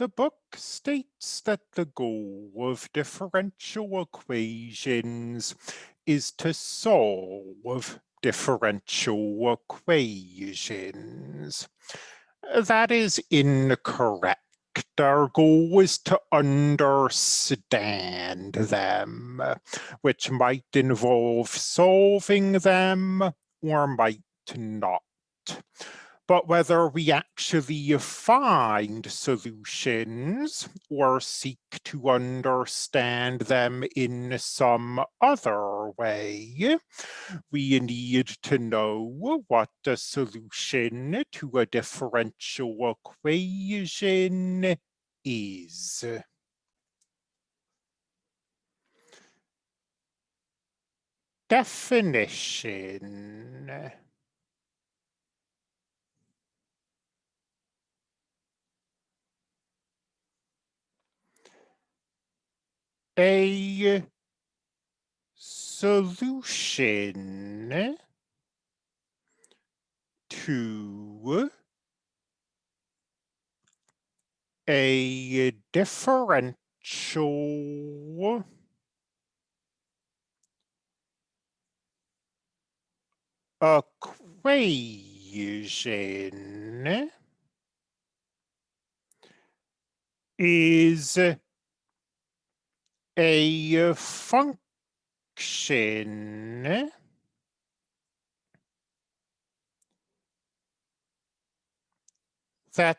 The book states that the goal of differential equations is to solve differential equations. That is incorrect. Our goal is to understand them, which might involve solving them or might not but whether we actually find solutions or seek to understand them in some other way, we need to know what a solution to a differential equation is. Definition a solution to a differential equation is a function that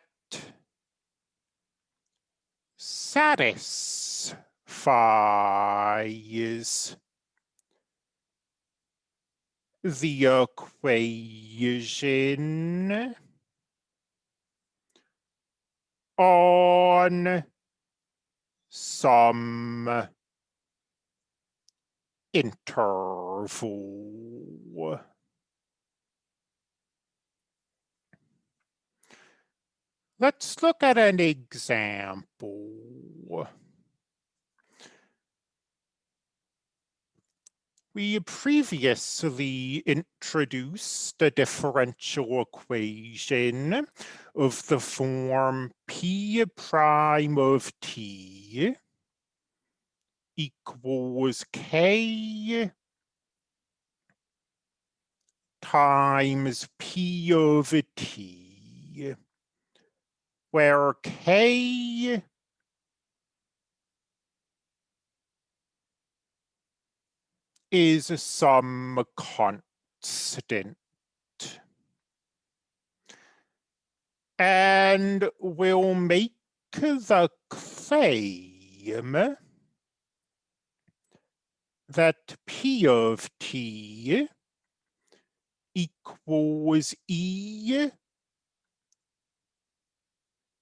satisfies the equation on some interval. Let's look at an example. We previously introduced a differential equation of the form p prime of t equals k times p over t, where k is some constant. And we'll make the claim that P of T equals E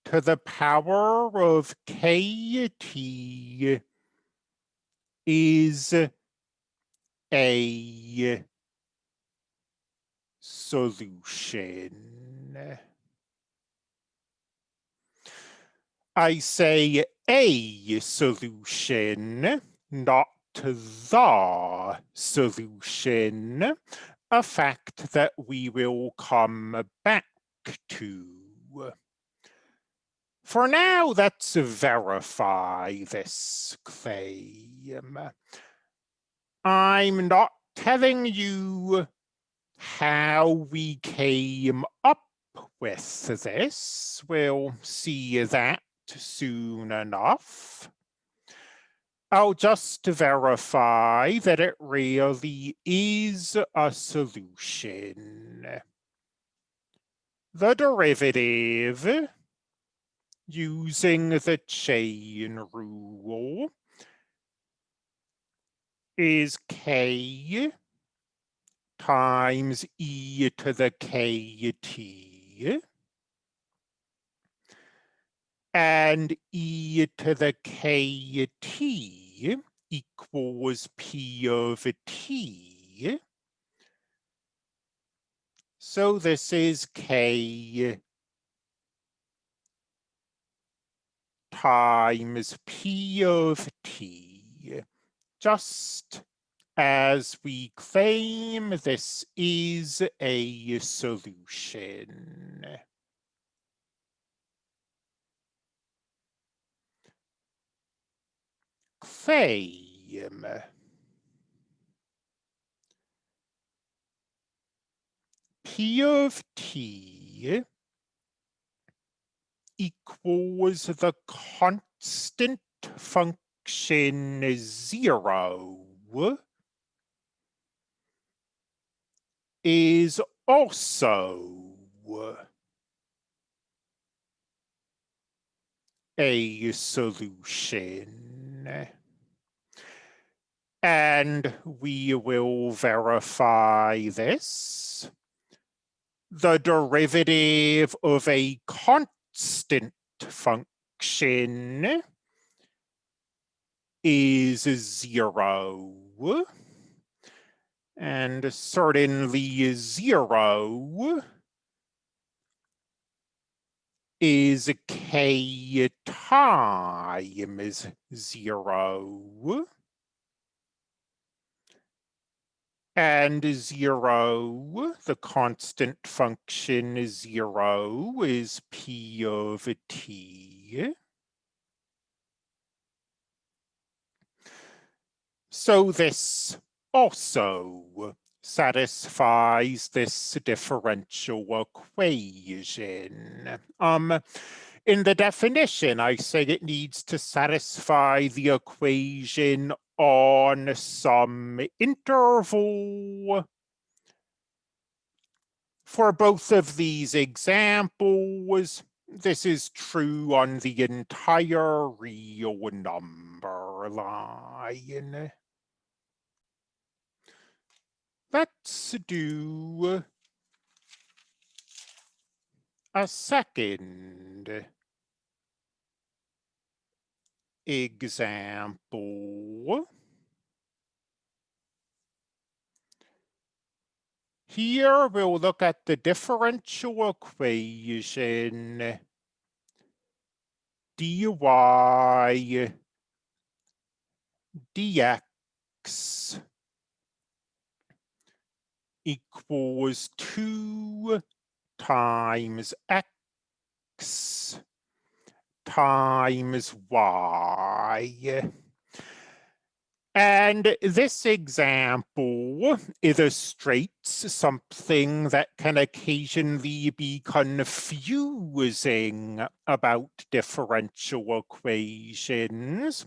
to the power of KT is a solution. I say a solution, not the solution, a fact that we will come back to. For now, let's verify this claim. I'm not telling you how we came up with this. We'll see that soon enough. I'll just verify that it really is a solution. The derivative using the chain rule is k times e to the kt and e to the kt equals p over t. So this is k times p of t, just as we claim this is a solution. P of t equals the constant function zero is also a solution. And we will verify this. The derivative of a constant function is zero. And certainly zero is k times zero. And zero, the constant function zero is p of t. So this also satisfies this differential equation. Um, in the definition, I say it needs to satisfy the equation on some interval. For both of these examples, this is true on the entire real number line. Let's do a second example. Here we'll look at the differential equation dy dx equals 2 times x times y. And this example illustrates something that can occasionally be confusing about differential equations,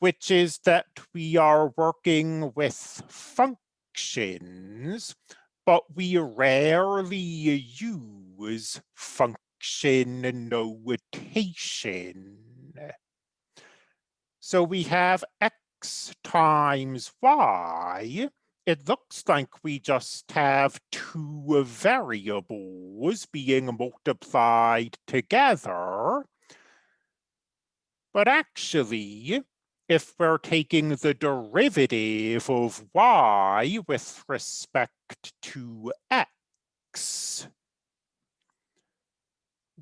which is that we are working with functions but we rarely use function notation. So we have x times y. It looks like we just have two variables being multiplied together. But actually, if we're taking the derivative of y with respect to x,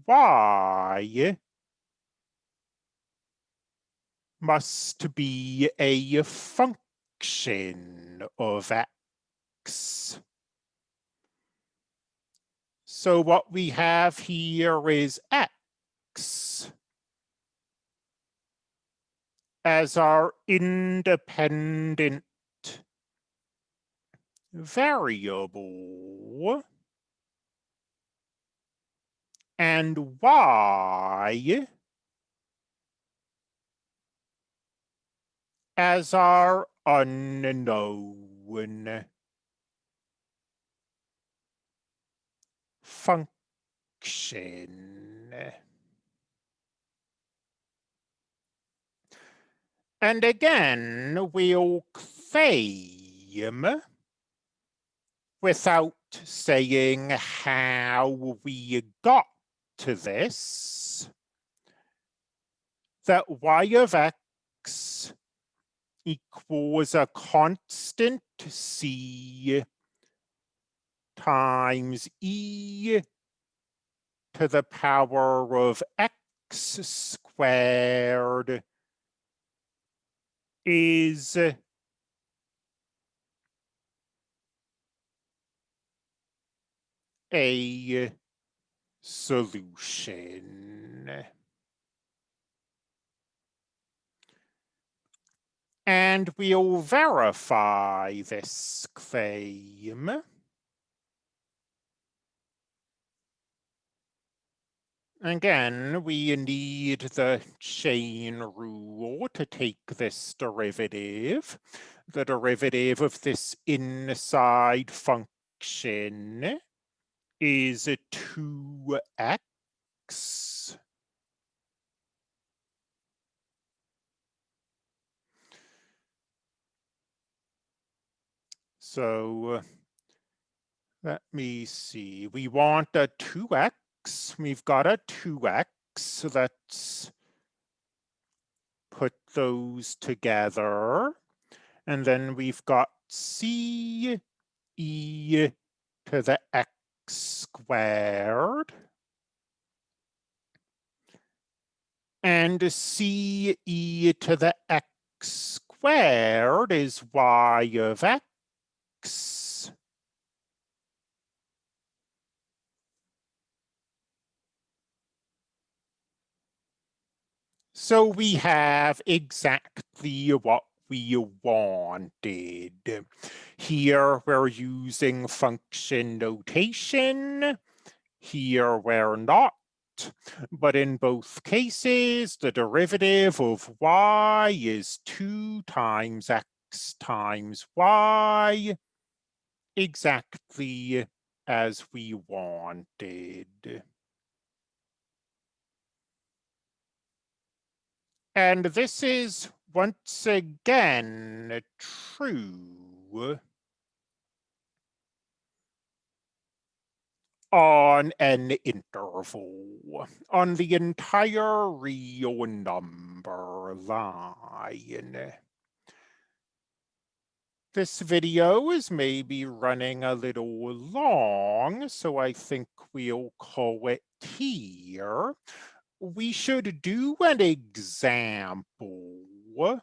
y must be a function of x. So what we have here is x as our independent variable and y as our unknown function. And again, we'll claim without saying how we got to this, that y of x equals a constant c times e to the power of x squared is a solution. And we'll verify this claim. Again, we need the chain rule to take this derivative. The derivative of this inside function is 2x. So let me see, we want a 2x we've got a 2x, so let's put those together. And then we've got c e to the x squared. And c e to the x squared is y of x So we have exactly what we wanted. Here we're using function notation. Here we're not. But in both cases, the derivative of y is 2 times x times y, exactly as we wanted. And this is once again true on an interval, on the entire real number line. This video is maybe running a little long, so I think we'll call it here. We should do an example where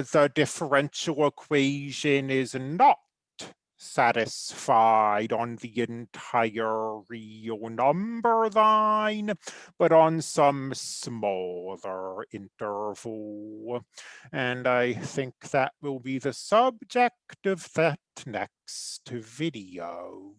the differential equation is not satisfied on the entire real number line, but on some smaller interval. And I think that will be the subject of that next video.